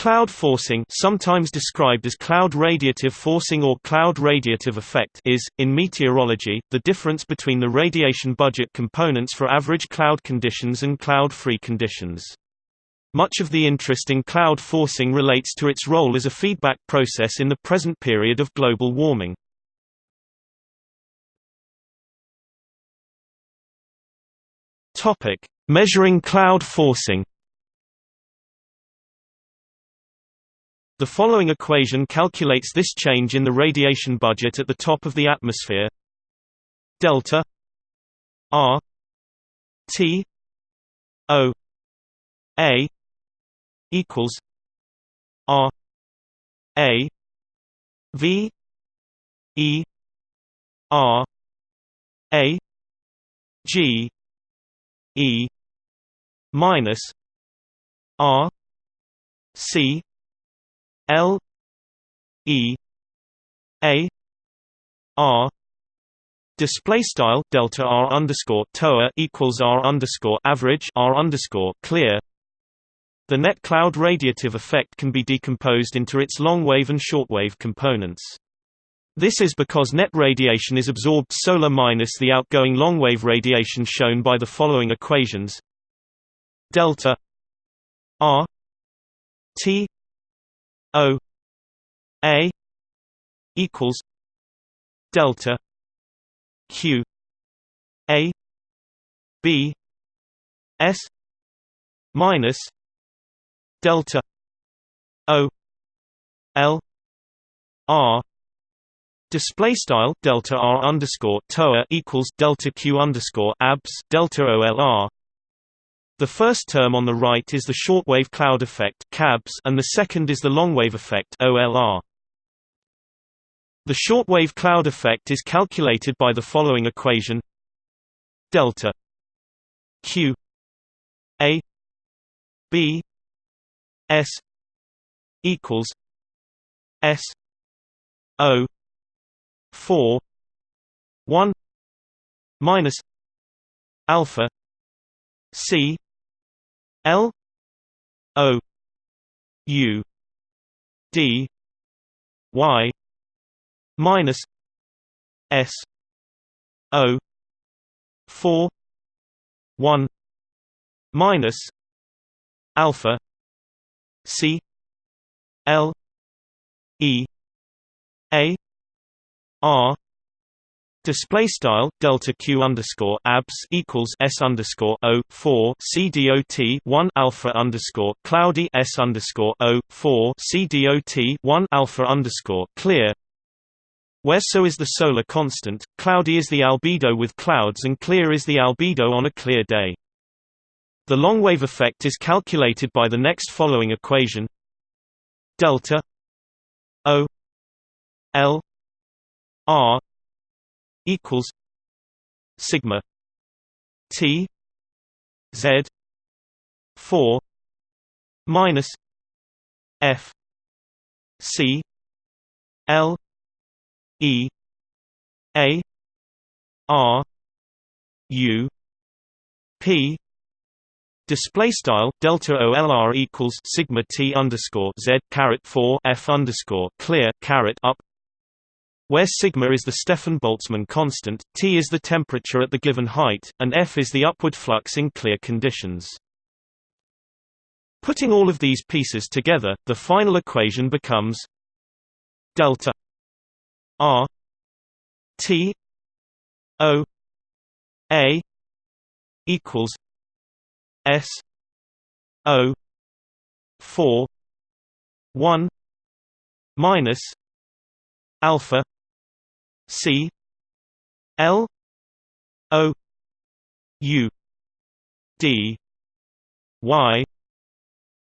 Cloud forcing sometimes described as cloud radiative forcing or cloud radiative effect is, in meteorology, the difference between the radiation budget components for average cloud conditions and cloud-free conditions. Much of the interest in cloud forcing relates to its role as a feedback process in the present period of global warming. Measuring cloud forcing The following equation calculates this change in the radiation budget at the top of the atmosphere. Delta R T O A equals R A V E R A G E minus R C L E A R Display style delta r underscore toa equals r underscore average r underscore clear. The net cloud radiative effect can be decomposed into its long wave and short wave components. This is because net radiation is absorbed solar minus the outgoing long wave radiation shown by the following equations: delta r t O A equals delta Q A B S minus delta O L R Display style delta r underscore toa equals delta q underscore abs delta olr the first term on the right is the shortwave cloud effect (CABS) and the second is the longwave effect. The shortwave cloud effect is calculated by the following equation: delta Q A B S equals S O four one minus alpha C L O U D Y minus S O four one minus alpha C L E A R Display style delta q underscore abs equals s underscore o four c dot one alpha underscore cloudy s underscore o four c dot one alpha underscore clear. Where so is the solar constant, cloudy is the albedo with clouds and clear is the albedo on a clear day. The long wave effect is calculated by the next following equation: delta O L R equals sigma T Z four minus F C L E A R U P. Display style delta OLR equals sigma T underscore Z caret four F underscore clear caret up where sigma is the Stefan-Boltzmann constant, T is the temperature at the given height, and F is the upward flux in clear conditions. Putting all of these pieces together, the final equation becomes delta R T O A equals S O four one minus alpha C L O U D Y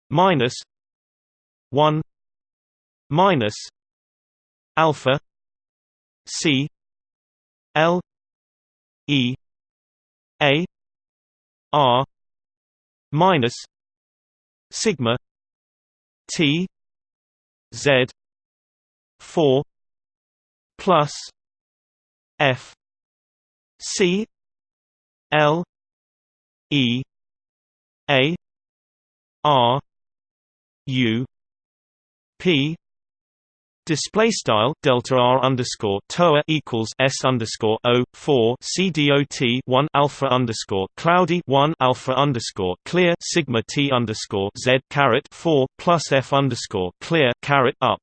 minus one minus alpha C L E A R minus sigma T Z four plus F C L E A R U p Display style delta r underscore toa equals s underscore o four c dot one alpha underscore cloudy one alpha underscore clear sigma t underscore z caret four plus f underscore clear caret up.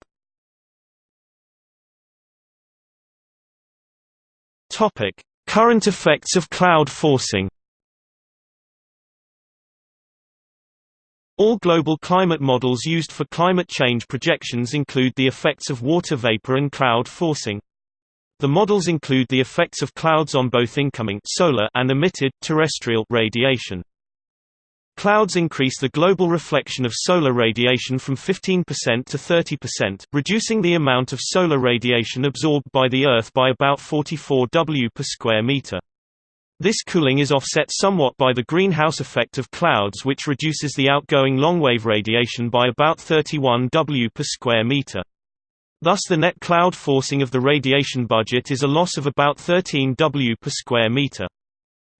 Topic: Current effects of cloud forcing. All global climate models used for climate change projections include the effects of water vapor and cloud forcing. The models include the effects of clouds on both incoming solar and emitted terrestrial radiation. Clouds increase the global reflection of solar radiation from 15% to 30%, reducing the amount of solar radiation absorbed by the Earth by about 44 W per square meter. This cooling is offset somewhat by the greenhouse effect of clouds which reduces the outgoing longwave radiation by about 31 W per square meter. Thus the net cloud forcing of the radiation budget is a loss of about 13 W per square meter.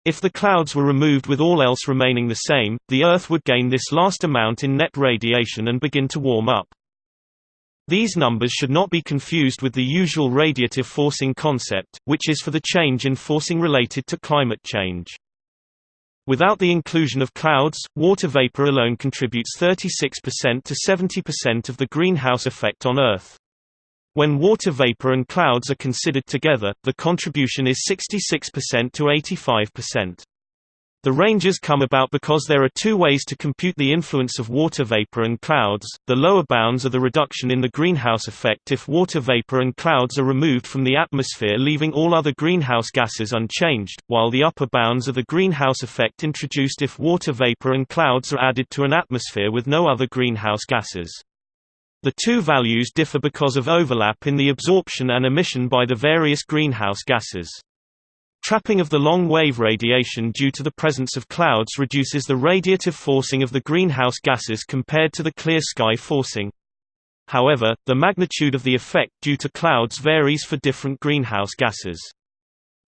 If the clouds were removed with all else remaining the same, the Earth would gain this last amount in net radiation and begin to warm up. These numbers should not be confused with the usual radiative forcing concept, which is for the change in forcing related to climate change. Without the inclusion of clouds, water vapor alone contributes 36% to 70% of the greenhouse effect on Earth. When water vapor and clouds are considered together, the contribution is 66% to 85%. The ranges come about because there are two ways to compute the influence of water vapor and clouds. The lower bounds are the reduction in the greenhouse effect if water vapor and clouds are removed from the atmosphere leaving all other greenhouse gases unchanged, while the upper bounds are the greenhouse effect introduced if water vapor and clouds are added to an atmosphere with no other greenhouse gases. The two values differ because of overlap in the absorption and emission by the various greenhouse gases. Trapping of the long-wave radiation due to the presence of clouds reduces the radiative forcing of the greenhouse gases compared to the clear sky forcing. However, the magnitude of the effect due to clouds varies for different greenhouse gases.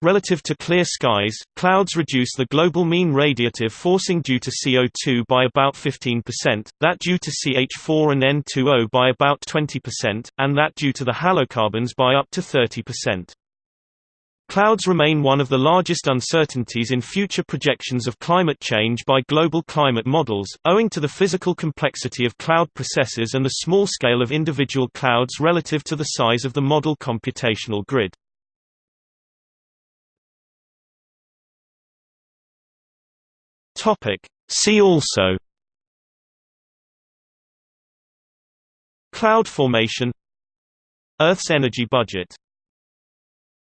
Relative to clear skies, clouds reduce the global mean radiative forcing due to CO2 by about 15%, that due to CH4 and N2O by about 20%, and that due to the halocarbons by up to 30%. Clouds remain one of the largest uncertainties in future projections of climate change by global climate models, owing to the physical complexity of cloud processes and the small scale of individual clouds relative to the size of the model computational grid. See also Cloud formation Earth's energy budget